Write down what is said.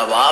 ராஜாவா